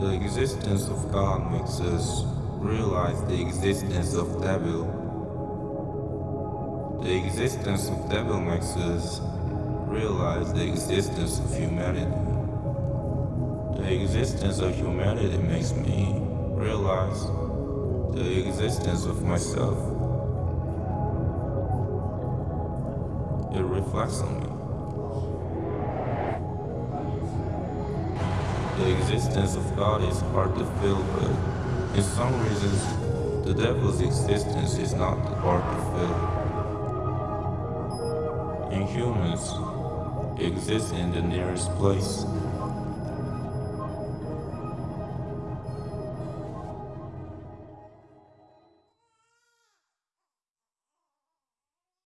The existence of God makes us realize the existence of devil. The existence of devil makes us realize the existence of humanity. The existence of humanity makes me realize the existence of myself. It reflects on me. The existence of God is hard to feel, but in some reasons, the devil's existence is not hard to feel. In humans, exists in the nearest place.